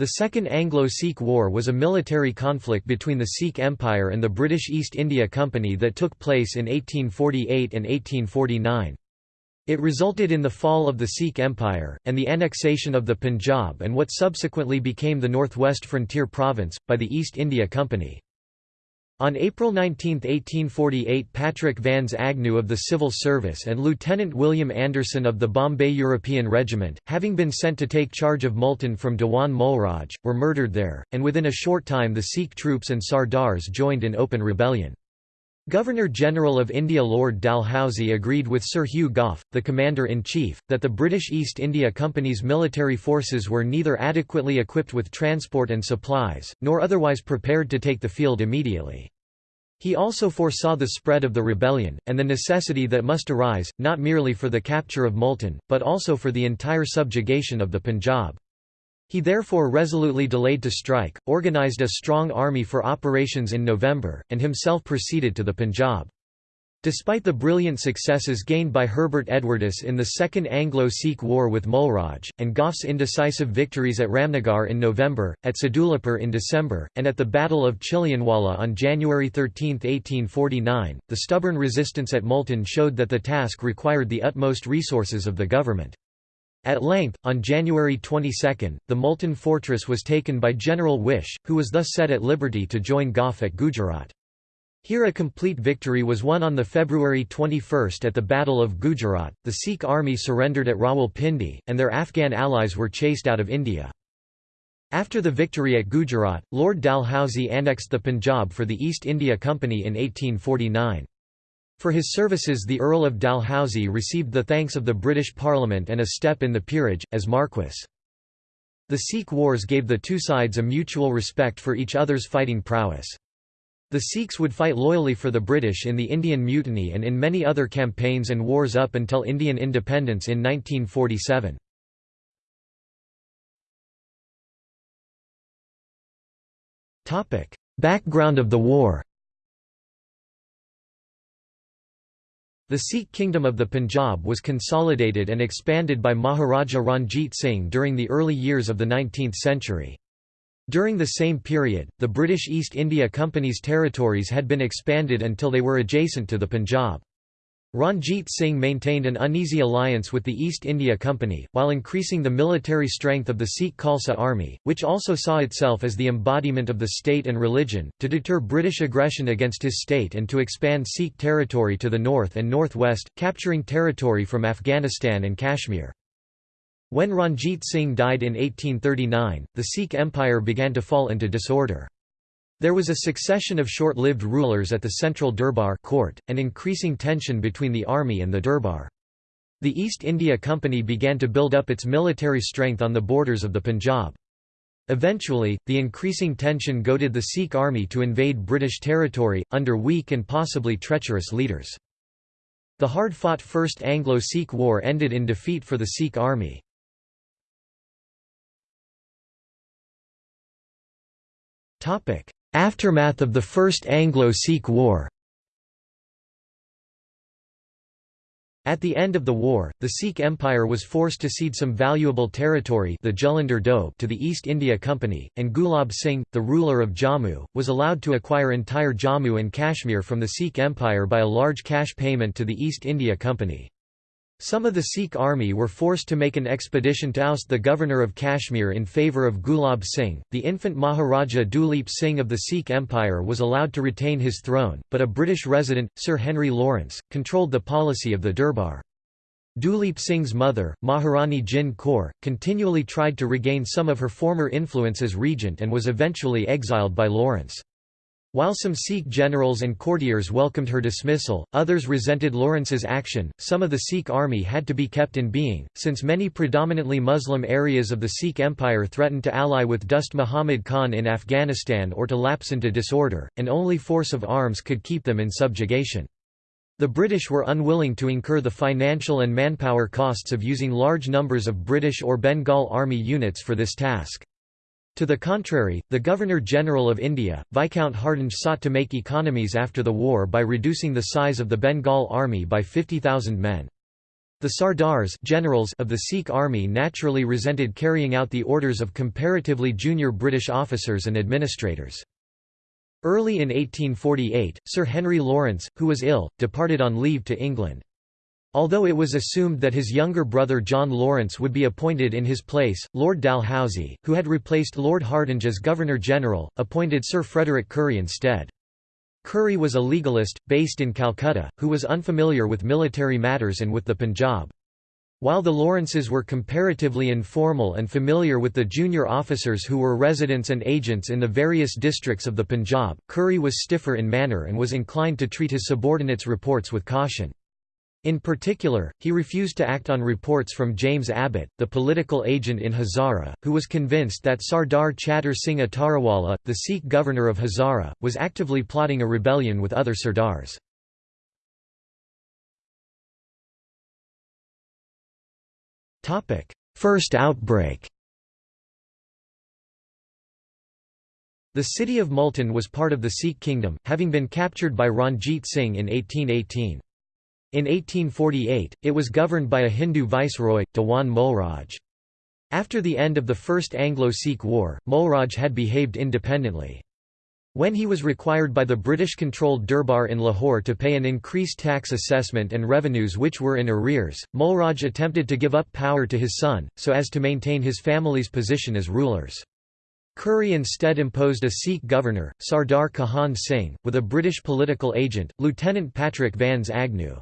The Second Anglo-Sikh War was a military conflict between the Sikh Empire and the British East India Company that took place in 1848 and 1849. It resulted in the fall of the Sikh Empire, and the annexation of the Punjab and what subsequently became the Northwest Frontier Province, by the East India Company. On April 19, 1848 Patrick Vans Agnew of the Civil Service and Lieutenant William Anderson of the Bombay European Regiment, having been sent to take charge of Multan from Dewan Mulraj, were murdered there, and within a short time the Sikh troops and Sardars joined in open rebellion. Governor-General of India Lord Dalhousie agreed with Sir Hugh Gough, the Commander-in-Chief, that the British East India Company's military forces were neither adequately equipped with transport and supplies, nor otherwise prepared to take the field immediately. He also foresaw the spread of the rebellion, and the necessity that must arise, not merely for the capture of Multan, but also for the entire subjugation of the Punjab. He therefore resolutely delayed to strike, organised a strong army for operations in November, and himself proceeded to the Punjab. Despite the brilliant successes gained by Herbert Edwardes in the Second Anglo-Sikh War with Mulraj, and Gough's indecisive victories at Ramnagar in November, at Sadulapur in December, and at the Battle of Chilianwala on January 13, 1849, the stubborn resistance at Multan showed that the task required the utmost resources of the government. At length, on January 22, the Multan fortress was taken by General Wish, who was thus set at liberty to join Gough at Gujrat. Here a complete victory was won on February 21 at the Battle of Gujrat, the Sikh army surrendered at Rawalpindi, and their Afghan allies were chased out of India. After the victory at Gujrat, Lord Dalhousie annexed the Punjab for the East India Company in 1849. For his services the Earl of Dalhousie received the thanks of the British Parliament and a step in the peerage, as Marquess. The Sikh Wars gave the two sides a mutual respect for each other's fighting prowess. The Sikhs would fight loyally for the British in the Indian Mutiny and in many other campaigns and wars up until Indian independence in 1947. Background of the war The Sikh kingdom of the Punjab was consolidated and expanded by Maharaja Ranjit Singh during the early years of the 19th century. During the same period, the British East India Company's territories had been expanded until they were adjacent to the Punjab. Ranjit Singh maintained an uneasy alliance with the East India Company, while increasing the military strength of the Sikh Khalsa army, which also saw itself as the embodiment of the state and religion, to deter British aggression against his state and to expand Sikh territory to the north and northwest, capturing territory from Afghanistan and Kashmir. When Ranjit Singh died in 1839, the Sikh empire began to fall into disorder. There was a succession of short-lived rulers at the central Durbar court, and increasing tension between the army and the Durbar. The East India Company began to build up its military strength on the borders of the Punjab. Eventually, the increasing tension goaded the Sikh army to invade British territory, under weak and possibly treacherous leaders. The hard-fought First Anglo-Sikh War ended in defeat for the Sikh army. Aftermath of the First Anglo-Sikh War At the end of the war, the Sikh Empire was forced to cede some valuable territory the Jalandhar Doab to the East India Company, and Gulab Singh, the ruler of Jammu, was allowed to acquire entire Jammu and Kashmir from the Sikh Empire by a large cash payment to the East India Company. Some of the Sikh army were forced to make an expedition to oust the governor of Kashmir in favour of Gulab Singh. The infant Maharaja Duleep Singh of the Sikh Empire was allowed to retain his throne, but a British resident, Sir Henry Lawrence, controlled the policy of the Durbar. Duleep Singh's mother, Maharani Jind Kaur, continually tried to regain some of her former influence as regent and was eventually exiled by Lawrence. While some Sikh generals and courtiers welcomed her dismissal, others resented Lawrence's action. Some of the Sikh army had to be kept in being, since many predominantly Muslim areas of the Sikh Empire threatened to ally with Dost Muhammad Khan in Afghanistan or to lapse into disorder, and only force of arms could keep them in subjugation. The British were unwilling to incur the financial and manpower costs of using large numbers of British or Bengal army units for this task. To the contrary, the Governor-General of India, Viscount Hardinge sought to make economies after the war by reducing the size of the Bengal army by 50,000 men. The Sardars generals of the Sikh army naturally resented carrying out the orders of comparatively junior British officers and administrators. Early in 1848, Sir Henry Lawrence, who was ill, departed on leave to England. Although it was assumed that his younger brother John Lawrence would be appointed in his place, Lord Dalhousie, who had replaced Lord Hardinge as Governor-General, appointed Sir Frederick Currie instead. Currie was a legalist, based in Calcutta, who was unfamiliar with military matters and with the Punjab. While the Lawrences were comparatively informal and familiar with the junior officers who were residents and agents in the various districts of the Punjab, Currie was stiffer in manner and was inclined to treat his subordinates' reports with caution. In particular, he refused to act on reports from James Abbott, the political agent in Hazara, who was convinced that Sardar Chatur Singh Atarawala, the Sikh governor of Hazara, was actively plotting a rebellion with other Sardars. First outbreak The city of Multan was part of the Sikh kingdom, having been captured by Ranjit Singh in 1818. In 1848, it was governed by a Hindu viceroy, Dewan Mulraj. After the end of the First Anglo-Sikh War, Mulraj had behaved independently. When he was required by the British-controlled Durbar in Lahore to pay an increased tax assessment and revenues which were in arrears, Mulraj attempted to give up power to his son, so as to maintain his family's position as rulers. Currie instead imposed a Sikh governor, Sardar Kahan Singh, with a British political agent, Lieutenant Patrick Vans Agnew.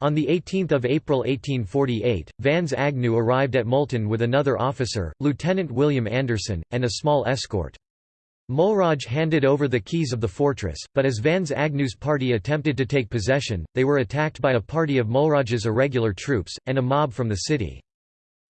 On 18 April 1848, Vans Agnew arrived at Multan with another officer, Lieutenant William Anderson, and a small escort. Mulraj handed over the keys of the fortress, but as Vans Agnew's party attempted to take possession, they were attacked by a party of Mulraj's irregular troops, and a mob from the city.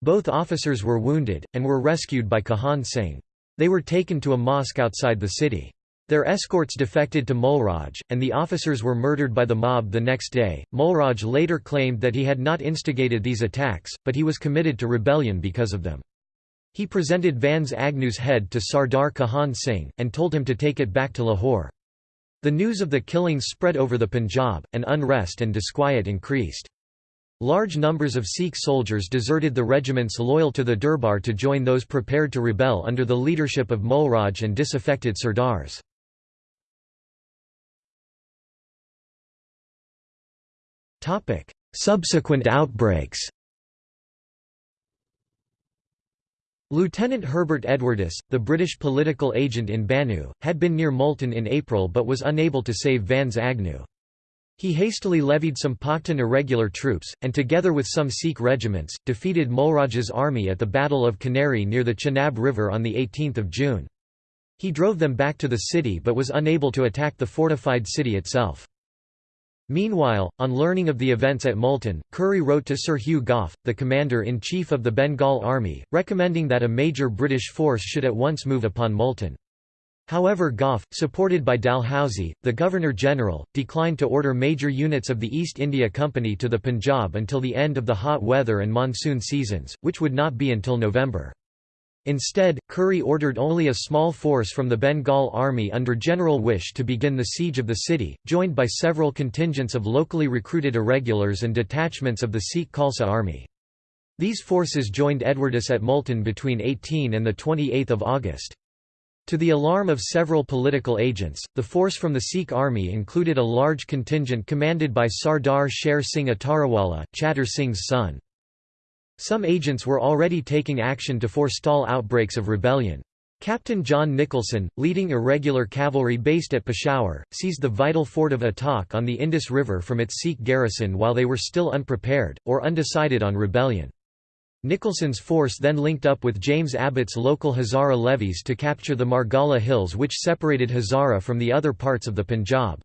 Both officers were wounded, and were rescued by Kahan Singh. They were taken to a mosque outside the city. Their escorts defected to Mulraj, and the officers were murdered by the mob the next day. Mulraj later claimed that he had not instigated these attacks, but he was committed to rebellion because of them. He presented Vans Agnew's head to Sardar Kahan Singh, and told him to take it back to Lahore. The news of the killings spread over the Punjab, and unrest and disquiet increased. Large numbers of Sikh soldiers deserted the regiments loyal to the Durbar to join those prepared to rebel under the leadership of Mulraj and disaffected Sardars. Subsequent outbreaks Lieutenant Herbert Edwardes, the British political agent in Bannu, had been near Multan in April but was unable to save Vans Agnew. He hastily levied some Pakhtun irregular troops, and together with some Sikh regiments, defeated Mulraj's army at the Battle of Kanheri near the Chenab River on 18 June. He drove them back to the city but was unable to attack the fortified city itself. Meanwhile, on learning of the events at Multan, Currie wrote to Sir Hugh Gough, the commander-in-chief of the Bengal Army, recommending that a major British force should at once move upon Multan. However Gough, supported by Dalhousie, the Governor-General, declined to order major units of the East India Company to the Punjab until the end of the hot weather and monsoon seasons, which would not be until November. Instead, Currie ordered only a small force from the Bengal Army under General Wish to begin the siege of the city, joined by several contingents of locally recruited irregulars and detachments of the Sikh Khalsa Army. These forces joined Edwardes at Multan between 18 and 28 August. To the alarm of several political agents, the force from the Sikh army included a large contingent commanded by Sardar Sher Singh Atarawala, Chatur Singh's son. Some agents were already taking action to forestall outbreaks of rebellion. Captain John Nicholson, leading irregular cavalry based at Peshawar, seized the vital fort of Attock on the Indus River from its Sikh garrison while they were still unprepared, or undecided on rebellion. Nicholson's force then linked up with James Abbott's local Hazara levies to capture the Margalla Hills which separated Hazara from the other parts of the Punjab.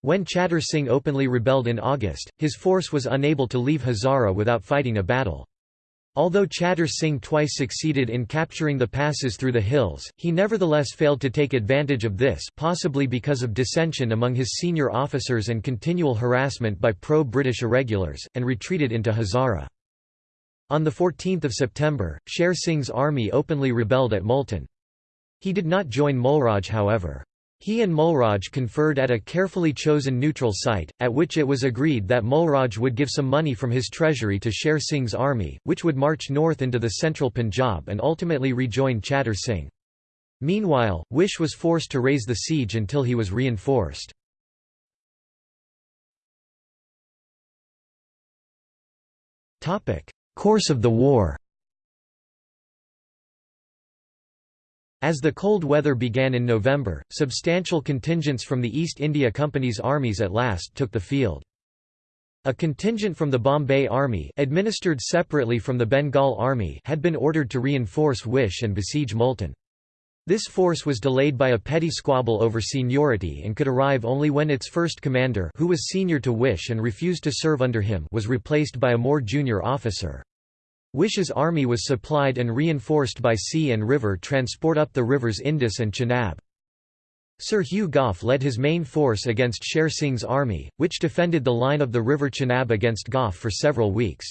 When Chattar Singh openly rebelled in August, his force was unable to leave Hazara without fighting a battle. Although Chatur Singh twice succeeded in capturing the passes through the hills, he nevertheless failed to take advantage of this possibly because of dissension among his senior officers and continual harassment by pro-British irregulars, and retreated into Hazara. On 14 September, Sher Singh's army openly rebelled at Multan. He did not join Mulraj however. He and Mulraj conferred at a carefully chosen neutral site, at which it was agreed that Mulraj would give some money from his treasury to Sher Singh's army, which would march north into the central Punjab and ultimately rejoin Chattar Singh. Meanwhile, Wish was forced to raise the siege until he was reinforced. Course of the war As the cold weather began in November, substantial contingents from the East India Company's armies at last took the field. A contingent from the Bombay Army administered separately from the Bengal Army had been ordered to reinforce Wish and besiege Multan. This force was delayed by a petty squabble over seniority and could arrive only when its first commander who was senior to Wish and refused to serve under him was replaced by a more junior officer. Wish's army was supplied and reinforced by sea and river transport up the rivers Indus and Chenab. Sir Hugh Gough led his main force against Sher Singh's army, which defended the line of the river Chenab against Gough for several weeks.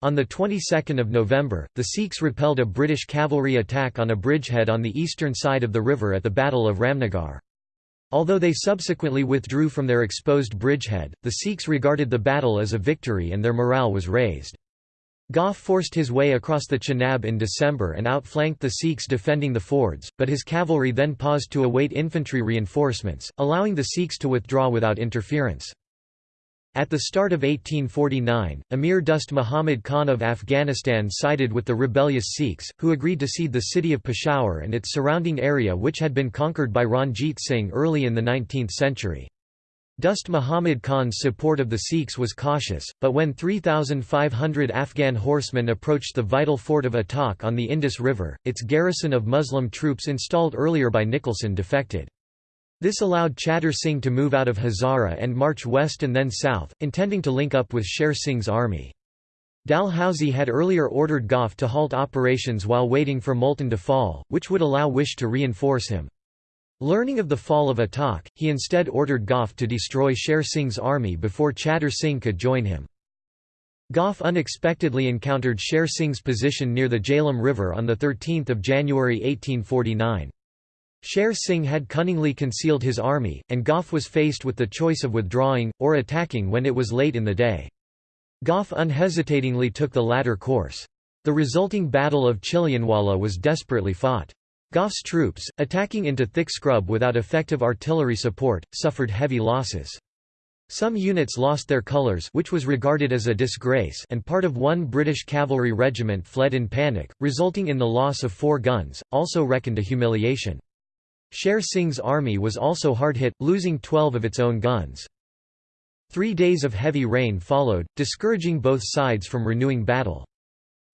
On the 22nd of November, the Sikhs repelled a British cavalry attack on a bridgehead on the eastern side of the river at the Battle of Ramnagar. Although they subsequently withdrew from their exposed bridgehead, the Sikhs regarded the battle as a victory and their morale was raised. Gough forced his way across the Chenab in December and outflanked the Sikhs defending the fords, but his cavalry then paused to await infantry reinforcements, allowing the Sikhs to withdraw without interference. At the start of 1849, Amir Dost Muhammad Khan of Afghanistan sided with the rebellious Sikhs, who agreed to cede the city of Peshawar and its surrounding area which had been conquered by Ranjit Singh early in the 19th century. Dost Muhammad Khan's support of the Sikhs was cautious, but when 3,500 Afghan horsemen approached the vital fort of Attock on the Indus River, its garrison of Muslim troops installed earlier by Nicholson defected. This allowed Chattar Singh to move out of Hazara and march west and then south, intending to link up with Sher Singh's army. Dalhousie had earlier ordered Gough to halt operations while waiting for Multan to fall, which would allow Wish to reinforce him. Learning of the fall of Attock, he instead ordered Gough to destroy Sher Singh's army before Chattar Singh could join him. Gough unexpectedly encountered Sher Singh's position near the Jhelum River on 13 January 1849. Sher Singh had cunningly concealed his army, and Gough was faced with the choice of withdrawing, or attacking when it was late in the day. Gough unhesitatingly took the latter course. The resulting Battle of Chilianwala was desperately fought. Gough's troops, attacking into thick scrub without effective artillery support, suffered heavy losses. Some units lost their colours which was regarded as a disgrace and part of one British cavalry regiment fled in panic, resulting in the loss of four guns, also reckoned a humiliation. Sher Singh's army was also hard hit, losing 12 of its own guns. Three days of heavy rain followed, discouraging both sides from renewing battle.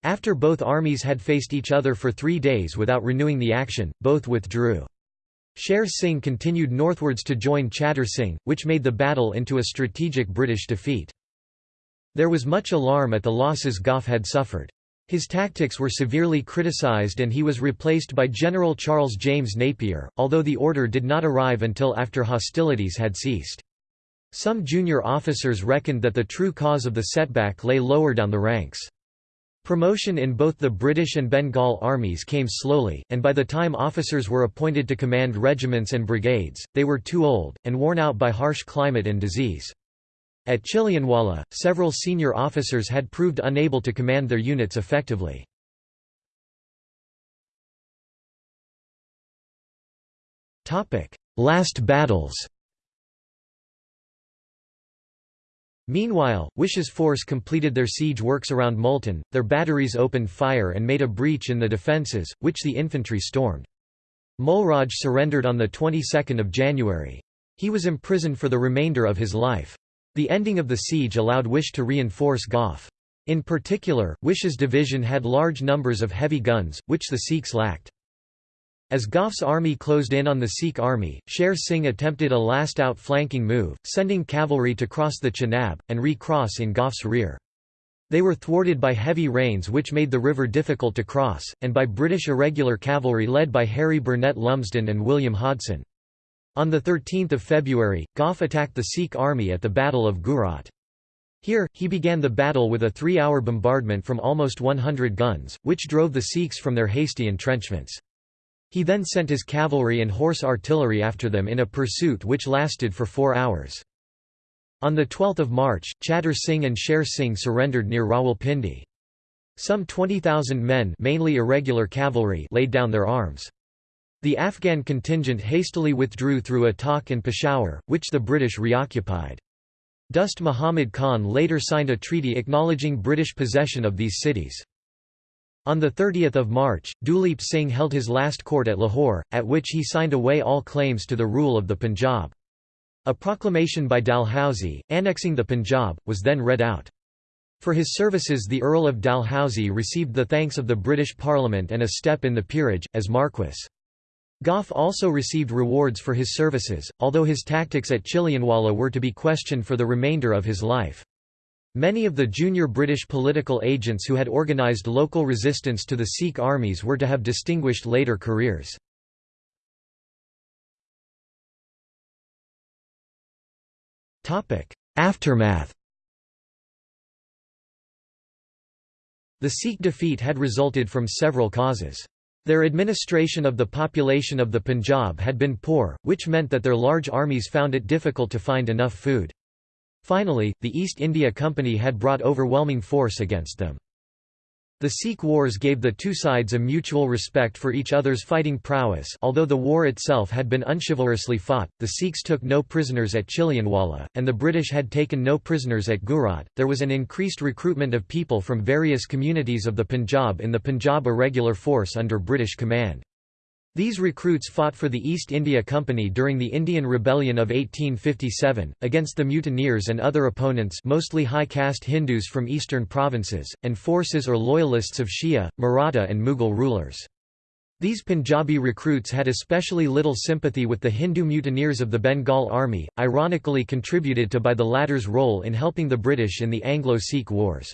After both armies had faced each other for three days without renewing the action, both withdrew. Sher Singh continued northwards to join Chattar Singh, which made the battle into a strategic British defeat. There was much alarm at the losses Gough had suffered. His tactics were severely criticised and he was replaced by General Charles James Napier, although the order did not arrive until after hostilities had ceased. Some junior officers reckoned that the true cause of the setback lay lower down the ranks. Promotion in both the British and Bengal armies came slowly, and by the time officers were appointed to command regiments and brigades, they were too old, and worn out by harsh climate and disease. At Chilianwala, several senior officers had proved unable to command their units effectively. Last battles Meanwhile, Wish's force completed their siege works around Multan, their batteries opened fire and made a breach in the defences, which the infantry stormed. Mulraj surrendered on the 22nd of January. He was imprisoned for the remainder of his life. The ending of the siege allowed Wish to reinforce Gough. In particular, Wish's division had large numbers of heavy guns, which the Sikhs lacked. As Gough's army closed in on the Sikh army, Sher Singh attempted a last outflanking move, sending cavalry to cross the Chenab, and re-cross in Gough's rear. They were thwarted by heavy rains which made the river difficult to cross, and by British irregular cavalry led by Harry Burnett Lumsden and William Hodson. On 13 February, Gough attacked the Sikh army at the Battle of Gujrat. Here, he began the battle with a three-hour bombardment from almost 100 guns, which drove the Sikhs from their hasty entrenchments. He then sent his cavalry and horse artillery after them in a pursuit which lasted for four hours. On 12 March, Chattar Singh and Sher Singh surrendered near Rawalpindi. Some 20,000 men mainly irregular cavalry laid down their arms. The Afghan contingent hastily withdrew through Attock and Peshawar, which the British reoccupied. Dost Muhammad Khan later signed a treaty acknowledging British possession of these cities. On 30 March, Duleep Singh held his last court at Lahore, at which he signed away all claims to the rule of the Punjab. A proclamation by Dalhousie, annexing the Punjab, was then read out. For his services the Earl of Dalhousie received the thanks of the British Parliament and a step in the peerage, as Marquess. Gough also received rewards for his services, although his tactics at Chilianwala were to be questioned for the remainder of his life. Many of the junior British political agents who had organised local resistance to the Sikh armies were to have distinguished later careers. Aftermath The Sikh defeat had resulted from several causes. Their administration of the population of the Punjab had been poor, which meant that their large armies found it difficult to find enough food. Finally, the East India Company had brought overwhelming force against them. The Sikh Wars gave the two sides a mutual respect for each other's fighting prowess although the war itself had been unchivalrously fought, the Sikhs took no prisoners at Chilianwala, and the British had taken no prisoners at Gujrat. There was an increased recruitment of people from various communities of the Punjab in the Punjab Irregular Force under British command. These recruits fought for the East India Company during the Indian Rebellion of 1857, against the mutineers and other opponents mostly high-caste Hindus from eastern provinces, and forces or loyalists of Shia, Maratha and Mughal rulers. These Punjabi recruits had especially little sympathy with the Hindu mutineers of the Bengal Army, ironically contributed to by the latter's role in helping the British in the Anglo-Sikh Wars.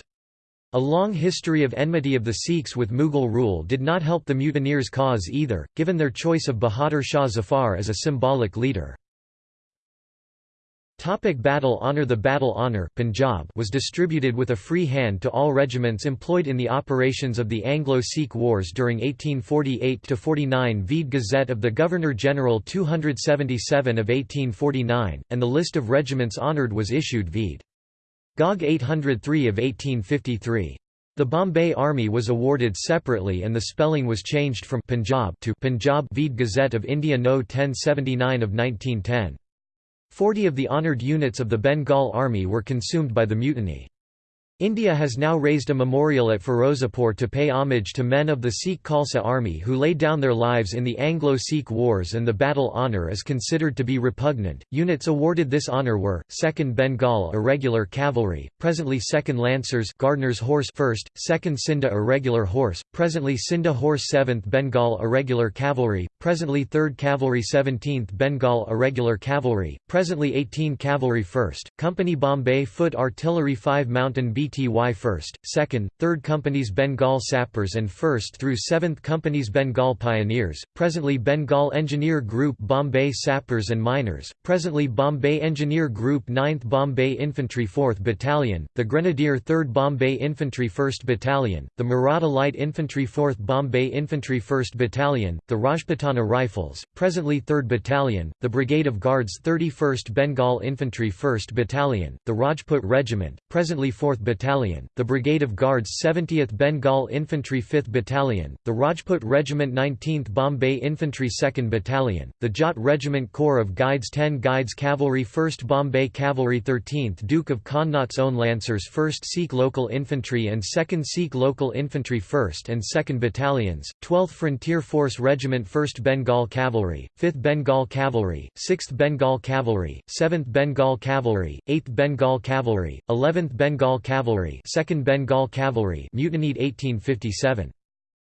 A long history of enmity of the Sikhs with Mughal rule did not help the mutineers' cause either, given their choice of Bahadur Shah Zafar as a symbolic leader. Topic battle honour The battle honour Punjab was distributed with a free hand to all regiments employed in the operations of the Anglo-Sikh Wars during 1848–49 Vede Gazette of the Governor-General 277 of 1849, and the list of regiments honoured was issued Vede. GOG 803 of 1853. The Bombay Army was awarded separately and the spelling was changed from Punjab to Punjab Vede Gazette of India No 1079 of 1910. Forty of the honoured units of the Bengal Army were consumed by the mutiny. India has now raised a memorial at Firozapur to pay homage to men of the Sikh Khalsa army who laid down their lives in the Anglo-Sikh Wars and the battle honour is considered to be repugnant. Units awarded this honour were 2nd Bengal Irregular Cavalry, presently 2nd Lancers Gardner's Horse 1st, 2nd Scinde Irregular Horse, presently Scinde Horse 7th Bengal Irregular Cavalry, presently 3rd Cavalry 17th Bengal Irregular Cavalry, presently 18 Cavalry 1st, Company Bombay Foot Artillery 5 Mountain Beat BTY 1st, 2nd, 3rd Companies Bengal Sappers and 1st through 7th Companies Bengal Pioneers, presently Bengal Engineer Group Bombay Sappers and Miners, presently Bombay Engineer Group 9th Bombay Infantry 4th Battalion, the Grenadier 3rd Bombay Infantry 1st Battalion, the Maratha Light Infantry 4th Bombay Infantry 1st Battalion, the Rajputana Rifles, presently 3rd Battalion, the Brigade of Guards 31st Bengal Infantry 1st Battalion, the Rajput Regiment, presently 4th Battalion Battalion, the Brigade of Guards 70th Bengal Infantry 5th Battalion, the Rajput Regiment 19th Bombay Infantry 2nd Battalion, the Jat Regiment Corps of Guides 10 Guides Cavalry 1st Bombay Cavalry 13th Duke of Connaught's Own Lancers 1st Sikh Local Infantry and 2nd Sikh Local Infantry 1st and 2nd Battalions, 12th Frontier Force Regiment 1st Bengal Cavalry, 5th Bengal Cavalry, 6th Bengal Cavalry, 7th Bengal Cavalry, 8th Bengal Cavalry, 11th Bengal Cavalry Cavalry 2nd Bengal Cavalry mutinied 1857.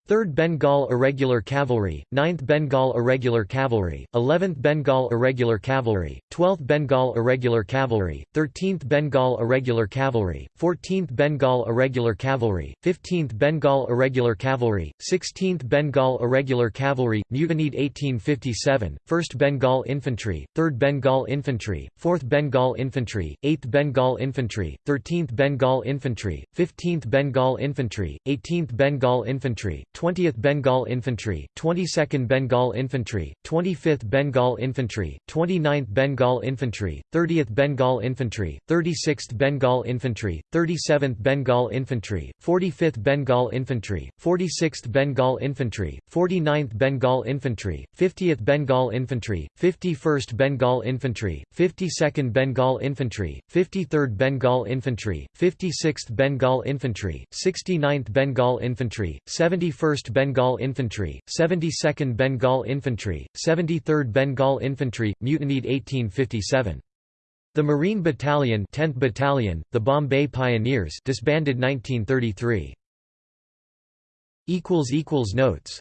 3rd Bengal Irregular Cavalry, 9th Bengal Irregular Cavalry, 11th Bengal Irregular Cavalry, 12th Bengal Irregular Cavalry, 13th Bengal Irregular Cavalry, 14th Bengal Irregular Cavalry, 15th Bengal Irregular Cavalry, 16th Bengal Irregular Cavalry, mutinied 1857, 1st Bengal Infantry, 3rd Bengal Infantry, 4th Bengal Infantry, 8th Bengal Infantry, 13th Bengal Infantry, 15th Bengal Infantry, 18th Bengal Infantry, 20th Bengal Infantry, 22nd Bengal Infantry, 25th Bengal Infantry, 29th Bengal Infantry, 30th Bengal Infantry, 36th Bengal Infantry, 37th Bengal Infantry, 45th Bengal Infantry, 46th Bengal Infantry, 49th Bengal Infantry, 50th Bengal Infantry, 51st Bengal Infantry, 52nd Bengal Infantry, 53rd Bengal Infantry, 56th Bengal Infantry, 69th Bengal Infantry, 71st Bengal Infantry, 72nd Bengal Infantry, 73rd Bengal Infantry, mutinied 1857. The Marine Battalion 10th Battalion, the Bombay Pioneers disbanded 1933. Notes